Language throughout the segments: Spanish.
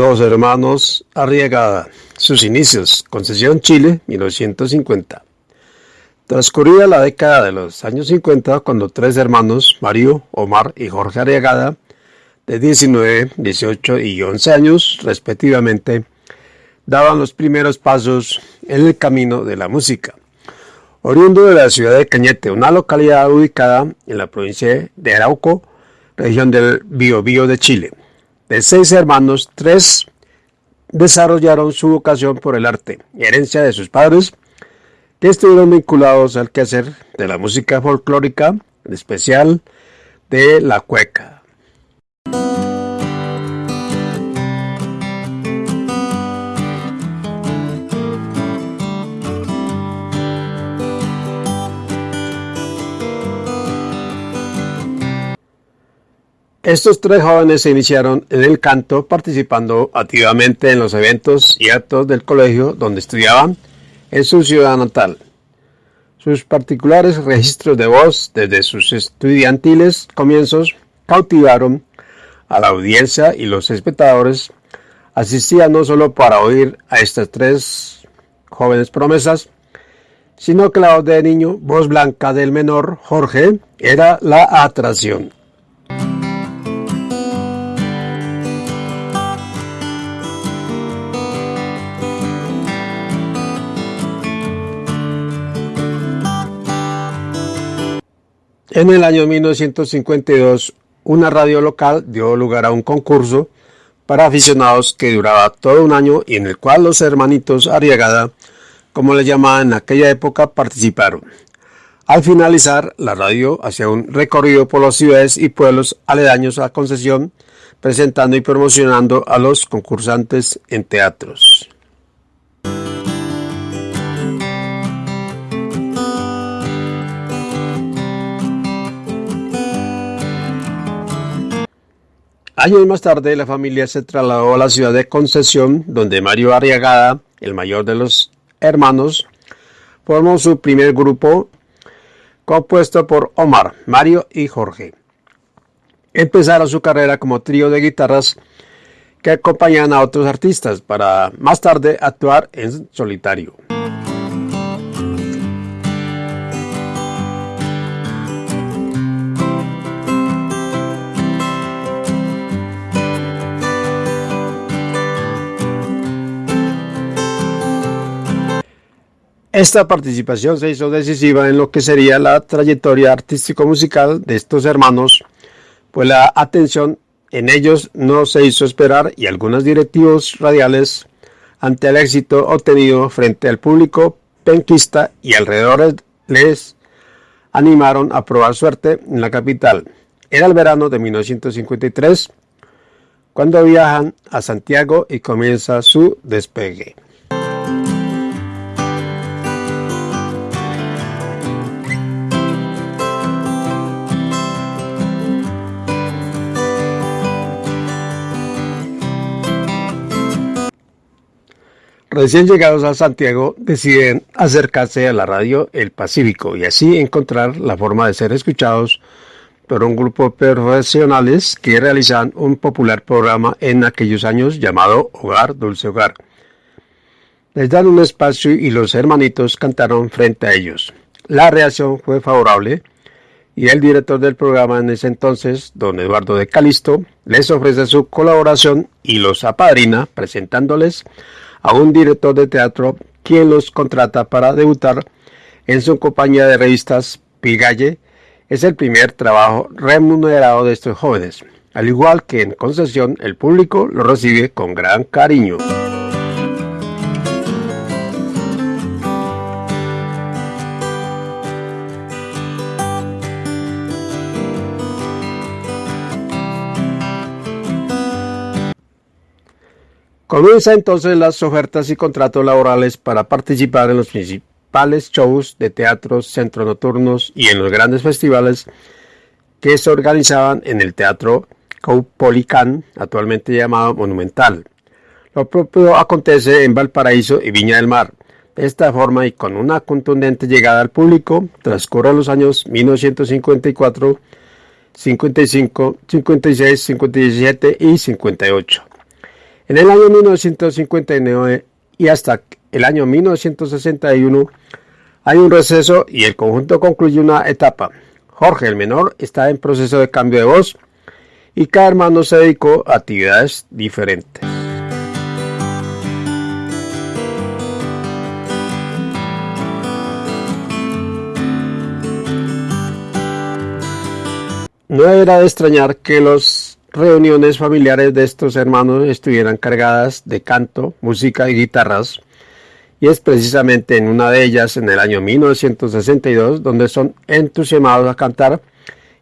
Los hermanos Arriagada. Sus inicios. Concesión Chile, 1950. Transcurrida la década de los años 50, cuando tres hermanos, Mario, Omar y Jorge Arriagada, de 19, 18 y 11 años, respectivamente, daban los primeros pasos en el camino de la música. Oriundo de la ciudad de Cañete, una localidad ubicada en la provincia de Arauco, región del Biobío de Chile. De seis hermanos, tres desarrollaron su vocación por el arte, herencia de sus padres, que estuvieron vinculados al quehacer de la música folclórica, en especial de la cueca. Estos tres jóvenes se iniciaron en el canto participando activamente en los eventos y actos del colegio donde estudiaban en su ciudad natal. Sus particulares registros de voz desde sus estudiantiles comienzos cautivaron a la audiencia y los espectadores asistían no solo para oír a estas tres jóvenes promesas, sino que la voz de niño, voz blanca del menor Jorge, era la atracción. En el año 1952, una radio local dio lugar a un concurso para aficionados que duraba todo un año y en el cual los hermanitos Arriagada, como le llamaban en aquella época, participaron. Al finalizar, la radio hacía un recorrido por las ciudades y pueblos aledaños a Concesión, presentando y promocionando a los concursantes en teatros. Años más tarde, la familia se trasladó a la ciudad de Concesión, donde Mario Arriagada, el mayor de los hermanos, formó su primer grupo compuesto por Omar, Mario y Jorge. Empezaron su carrera como trío de guitarras que acompañan a otros artistas para más tarde actuar en solitario. Esta participación se hizo decisiva en lo que sería la trayectoria artístico-musical de estos hermanos, pues la atención en ellos no se hizo esperar y algunos directivos radiales, ante el éxito obtenido frente al público penquista y alrededor les animaron a probar suerte en la capital. Era el verano de 1953 cuando viajan a Santiago y comienza su despegue. Recién llegados a Santiago, deciden acercarse a la radio El Pacífico y así encontrar la forma de ser escuchados por un grupo de profesionales que realizan un popular programa en aquellos años llamado Hogar Dulce Hogar. Les dan un espacio y los hermanitos cantaron frente a ellos. La reacción fue favorable y el director del programa en ese entonces, don Eduardo de Calisto, les ofrece su colaboración y los apadrina presentándoles a un director de teatro quien los contrata para debutar en su compañía de revistas Pigalle. Es el primer trabajo remunerado de estos jóvenes. Al igual que en concesión, el público lo recibe con gran cariño. Comienza entonces las ofertas y contratos laborales para participar en los principales shows de teatros, centros nocturnos y en los grandes festivales que se organizaban en el Teatro Caupolicán, actualmente llamado Monumental. Lo propio acontece en Valparaíso y Viña del Mar. De esta forma y con una contundente llegada al público, transcurren los años 1954, 55, 56, 57 y 58. En el año 1959 y hasta el año 1961 hay un receso y el conjunto concluye una etapa. Jorge el menor está en proceso de cambio de voz y cada hermano se dedicó a actividades diferentes. No era de extrañar que las reuniones familiares de estos hermanos estuvieran cargadas de canto, música y guitarras, y es precisamente en una de ellas, en el año 1962, donde son entusiasmados a cantar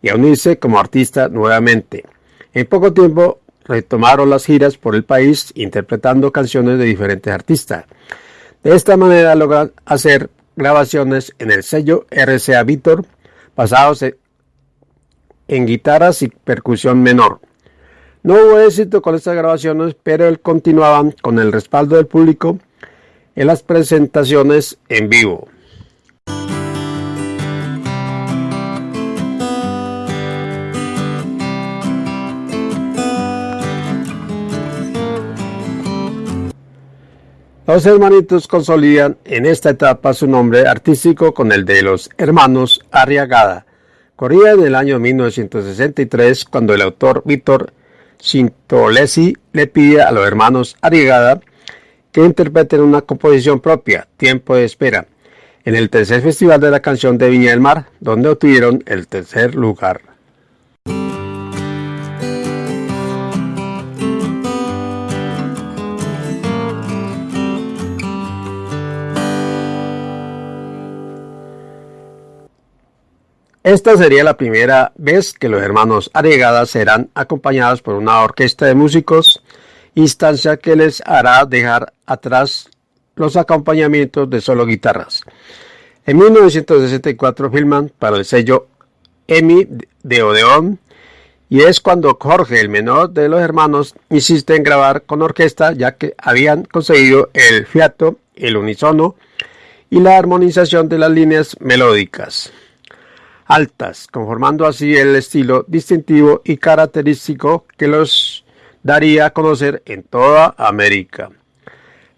y a unirse como artista nuevamente. En poco tiempo retomaron las giras por el país interpretando canciones de diferentes artistas. De esta manera logran hacer grabaciones en el sello RCA Victor basados en guitarras y percusión menor. No hubo éxito con estas grabaciones, pero él continuaban con el respaldo del público en las presentaciones en vivo. Los hermanitos consolidan en esta etapa su nombre artístico con el de los hermanos Arriagada, Corría en el año 1963 cuando el autor Víctor Sintolesi le pide a los hermanos Arriagada que interpreten una composición propia, Tiempo de Espera, en el tercer Festival de la Canción de Viña del Mar, donde obtuvieron el tercer lugar. Esta sería la primera vez que los hermanos Arriagada serán acompañados por una orquesta de músicos, instancia que les hará dejar atrás los acompañamientos de solo guitarras. En 1964 filman para el sello EMI de Odeón y es cuando Jorge, el menor de los hermanos, insiste en grabar con orquesta ya que habían conseguido el fiato, el unisono y la armonización de las líneas melódicas altas, conformando así el estilo distintivo y característico que los daría a conocer en toda América.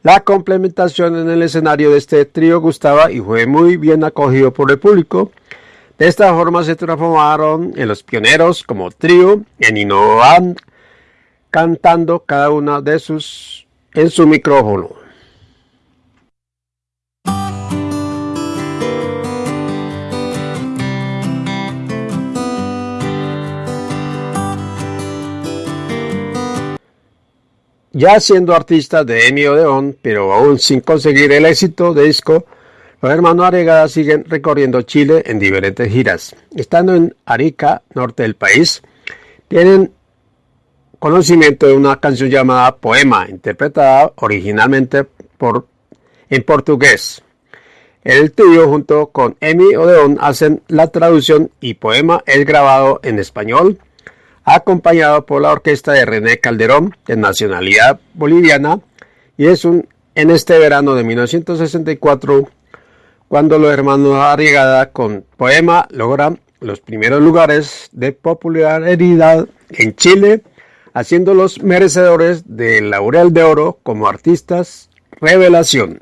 La complementación en el escenario de este trío gustaba y fue muy bien acogido por el público. De esta forma se transformaron en los pioneros como trío en innovar cantando cada una de sus en su micrófono. Ya siendo artistas de Emi Odeón, pero aún sin conseguir el éxito de disco, los hermanos Aregada siguen recorriendo Chile en diferentes giras. Estando en Arica, norte del país, tienen conocimiento de una canción llamada Poema, interpretada originalmente por, en portugués. El trío junto con Emi Odeón hacen la traducción y Poema es grabado en español acompañado por la orquesta de René Calderón, de nacionalidad boliviana, y es un, en este verano de 1964 cuando los hermanos Arriagada con Poema logran los primeros lugares de popularidad en Chile, haciéndolos merecedores del Laurel de Oro como artistas revelación.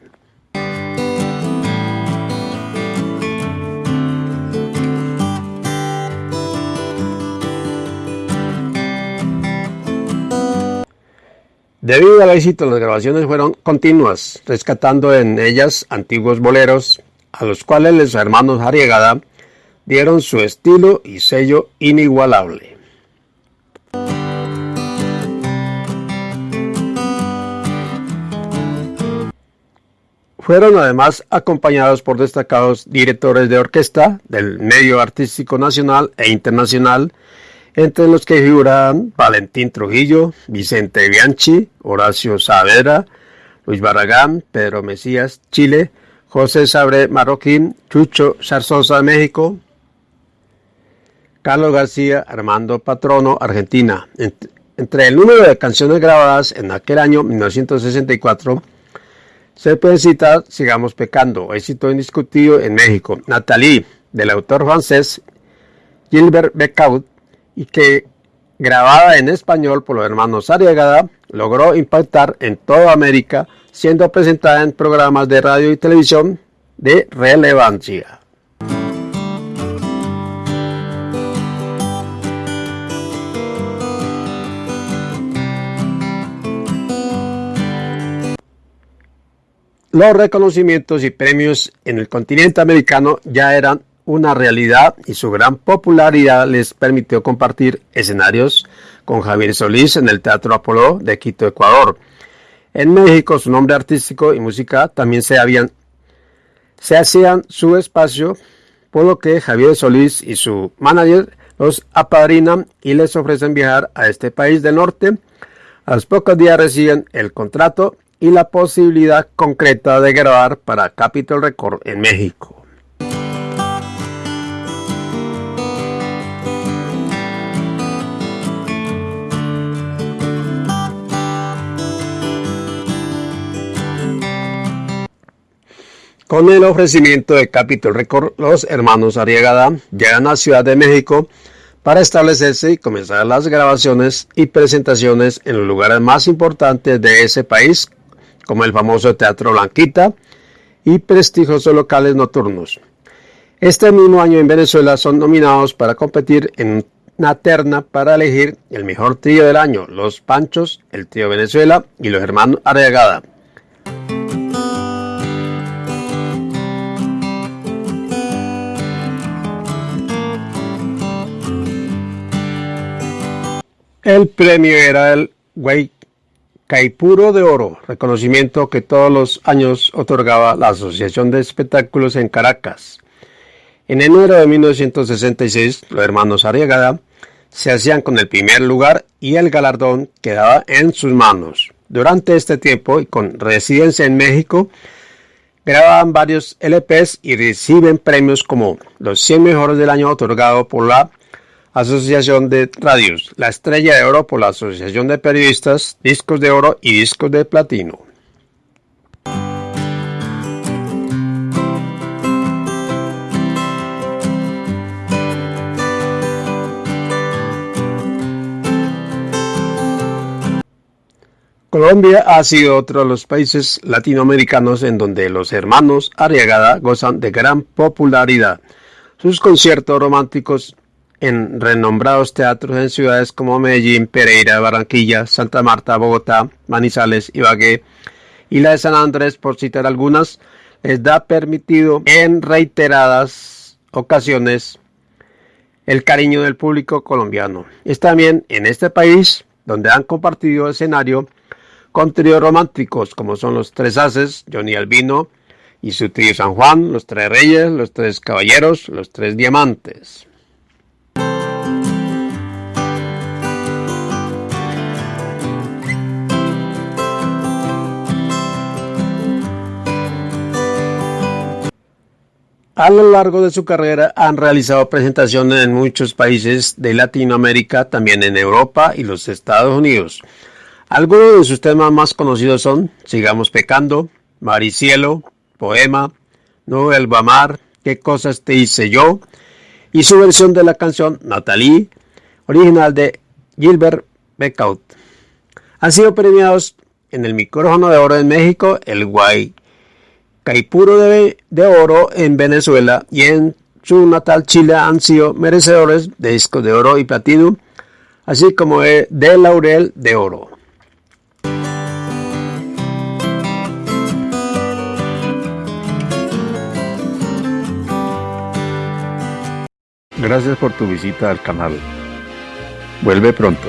Debido al éxito, las grabaciones fueron continuas, rescatando en ellas antiguos boleros, a los cuales los hermanos Arriagada dieron su estilo y sello inigualable. Fueron además acompañados por destacados directores de orquesta del medio artístico nacional e internacional, entre los que figuran Valentín Trujillo, Vicente Bianchi, Horacio Saavedra, Luis Barragán, Pedro Mesías, Chile, José Sabre Marroquín, Chucho Zarzosa, México, Carlos García, Armando Patrono, Argentina. Entre el número de canciones grabadas en aquel año 1964, se puede citar Sigamos Pecando, éxito indiscutido en México, Nathalie, del autor francés Gilbert Becaud, y que grabada en español por los hermanos Ariagada, logró impactar en toda América, siendo presentada en programas de radio y televisión de relevancia. Los reconocimientos y premios en el continente americano ya eran una realidad y su gran popularidad les permitió compartir escenarios con Javier Solís en el Teatro Apolo de Quito, Ecuador. En México su nombre artístico y música también se hacían su espacio, por lo que Javier Solís y su manager los apadrinan y les ofrecen viajar a este país del norte. A los pocos días reciben el contrato y la posibilidad concreta de grabar para Capitol Record en México. Con el ofrecimiento de Capitol Record, los hermanos Arriagada llegan a Ciudad de México para establecerse y comenzar las grabaciones y presentaciones en los lugares más importantes de ese país como el famoso Teatro Blanquita y prestigiosos locales nocturnos. Este mismo año en Venezuela son nominados para competir en una terna para elegir el mejor trío del año, Los Panchos, el trío Venezuela y los hermanos Arriagada. El premio era el Guay Caipuro de Oro, reconocimiento que todos los años otorgaba la Asociación de Espectáculos en Caracas. En enero de 1966, los hermanos Arriagada se hacían con el primer lugar y el galardón quedaba en sus manos. Durante este tiempo y con residencia en México, grababan varios LPs y reciben premios como los 100 mejores del año otorgado por la Asociación de Radios, la Estrella de Oro por la Asociación de Periodistas, Discos de Oro y Discos de Platino. Colombia ha sido otro de los países latinoamericanos en donde los hermanos Arriagada gozan de gran popularidad. Sus conciertos románticos en renombrados teatros en ciudades como Medellín, Pereira, Barranquilla, Santa Marta, Bogotá, Manizales, Ibagué y la de San Andrés, por citar algunas, les da permitido en reiteradas ocasiones el cariño del público colombiano. Es también en este país donde han compartido escenario con tríos románticos como son los Tres Haces, Johnny Albino y su trío San Juan, los Tres Reyes, los Tres Caballeros, los Tres Diamantes. A lo largo de su carrera han realizado presentaciones en muchos países de Latinoamérica, también en Europa y los Estados Unidos. Algunos de sus temas más conocidos son Sigamos pecando, Maricielo, Poema, No vuelva a amar, ¿Qué cosas te hice yo? y su versión de la canción Natalie, original de Gilbert Becaut. Han sido premiados en el micrófono de oro en México, el Guay Caipuro de, Oro en Venezuela y en su natal Chile han sido merecedores de discos de oro y platino, así como de laurel de oro. Gracias por tu visita al canal. Vuelve pronto.